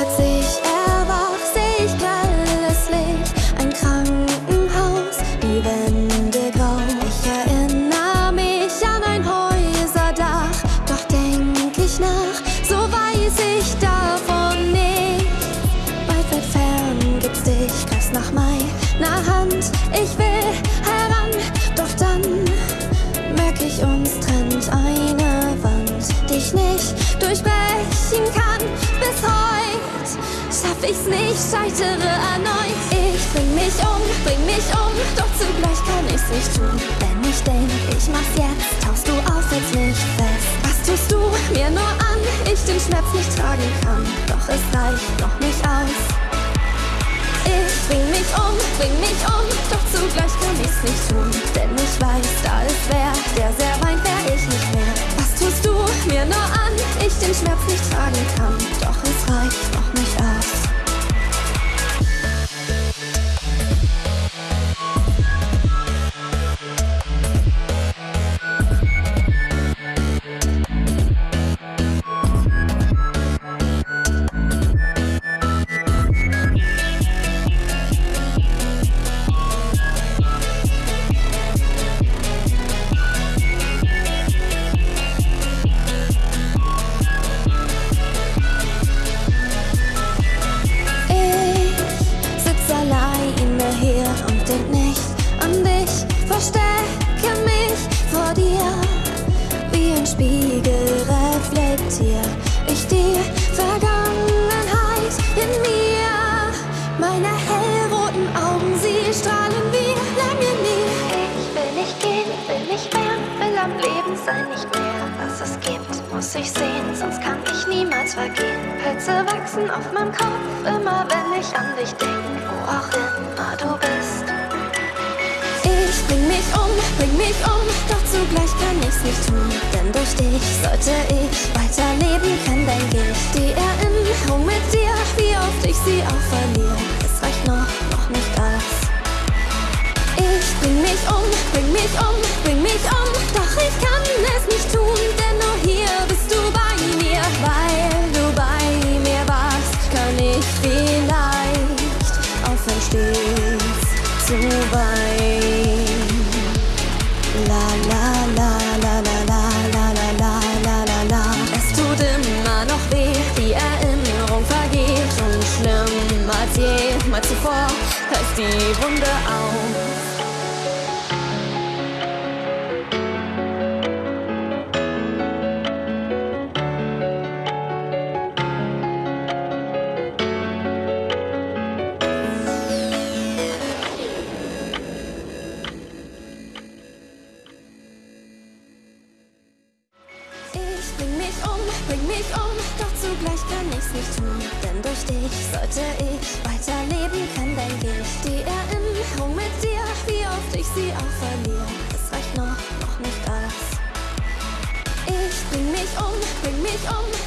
Als ich erwach, seh grelles Licht, ein Krankenhaus, die Wände grau. Ich erinnere mich an ein Häuserdach, doch denk ich nach, so weiß ich davon nicht. Weit, weit fern gibt's dich, greifst nach meiner Hand, ich will heran, doch dann merk ich, uns trennt eine Wand, die ich nicht durchbrechen kann. Ich's nicht, scheitere erneut. Ich bring mich um, bring mich um, doch zugleich kann ich's nicht tun. Wenn ich denk, ich mach's jetzt, tauchst du auf, hältst mich fest. Was tust du mir nur an? Ich den Schmerz nicht tragen kann, doch es reicht noch nicht aus. Ich bring mich um, bring mich um, doch zugleich kann ich's nicht tun. Denn ich weiß, da ist wer, der sehr weint, wär ich nicht mehr. Was tust du mir nur an? Ich den Schmerz nicht tragen kann, Spiegel reflektier ich die Vergangenheit in mir. Meine hellroten Augen, sie strahlen wie lange nie. Ich will nicht gehen, will nicht mehr, will am Leben sein, nicht mehr. Was es gibt, muss ich sehen, sonst kann ich niemals vergehen. Pilze wachsen auf meinem Kopf, immer wenn ich an dich denk, wo auch immer du bist. Ich bring mich um, bring mich um, doch zugleich kann ich's nicht tun. Denn durch dich sollte ich weiterleben können, denk ich. Die Erinnerung mit dir, wie oft ich sie auch verliere. Es reicht noch, noch nicht aus. Ich bring mich um, bring mich um, bring mich um, doch ich kann es nicht tun, denn nur hier bist du bei mir. Weil du bei mir warst, kann ich vielleicht aufhören stets zu weinen. Jemals zuvor heißt die Wunde auf. Bring mich um, doch zugleich kann ich's nicht tun. Denn durch dich sollte ich weiterleben on